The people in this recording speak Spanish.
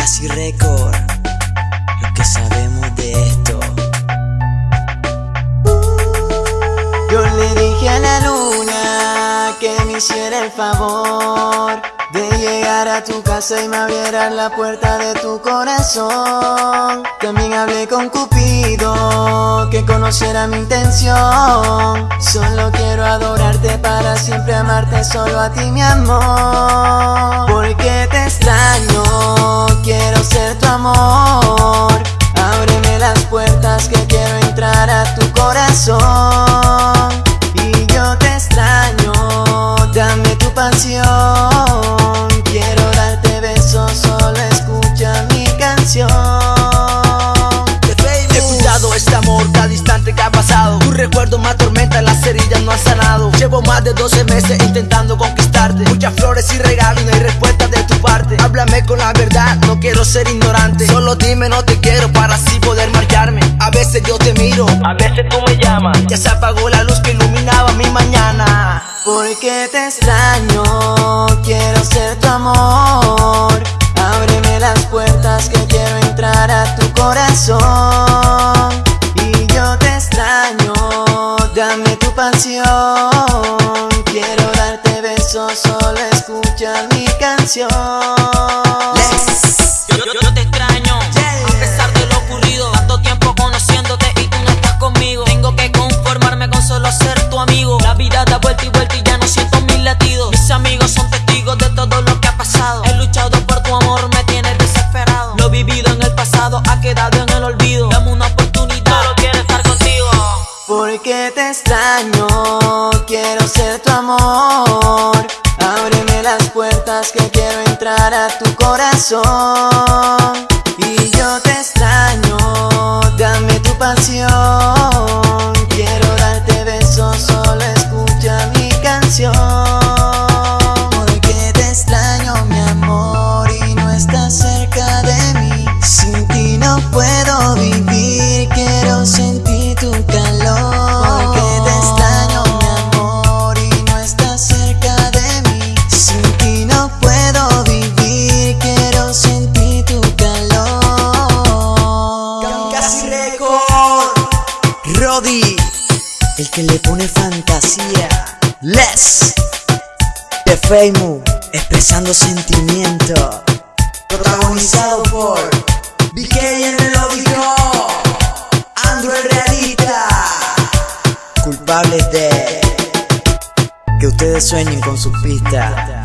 Casi récord, lo que sabemos de esto. Yo le dije a la luna que me hiciera el favor de llegar a tu casa y me abriera la puerta de tu corazón. También hablé con Cupido que conociera mi intención. Solo quiero adorarte para siempre amarte solo a ti mi amor. Dame tu pasión. recuerdo me atormenta, las heridas no han sanado. Llevo más de 12 meses intentando conquistarte. Muchas flores y regalos no hay respuesta de tu parte. Háblame con la verdad, no quiero ser ignorante. Solo dime no te quiero para así poder marcharme. A veces yo te miro, a veces tú me llamas. Ya se apagó la luz Porque te extraño, quiero ser tu amor. Ábreme las puertas que quiero entrar a tu corazón. Quiero darte besos, solo escucha mi canción. Yo, te extraño, Porque te extraño quiero ser tu amor. Ábreme las puertas que quiero entrar a tu corazón. Y yo te extraño, dame tu pasión. El que le pone fantasía. Les de Feimu, expresando sentimiento. Protagonizado por BK el melódico, Andrew el realista. Culpables de que ustedes sueñen con su pista.